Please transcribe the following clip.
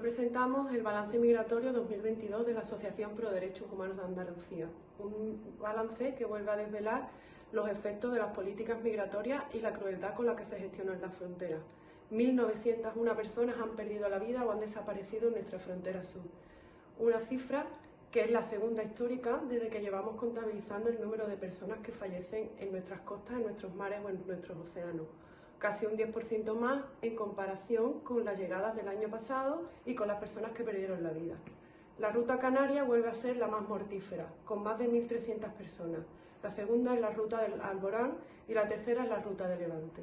presentamos el balance migratorio 2022 de la Asociación Pro Derechos Humanos de Andalucía, un balance que vuelve a desvelar los efectos de las políticas migratorias y la crueldad con la que se gestionan las fronteras. 1.901 personas han perdido la vida o han desaparecido en nuestra frontera sur. Una cifra que es la segunda histórica desde que llevamos contabilizando el número de personas que fallecen en nuestras costas, en nuestros mares o en nuestros océanos casi un 10% más en comparación con las llegadas del año pasado y con las personas que perdieron la vida. La ruta canaria vuelve a ser la más mortífera, con más de 1.300 personas. La segunda es la ruta del Alborán y la tercera es la ruta de Levante.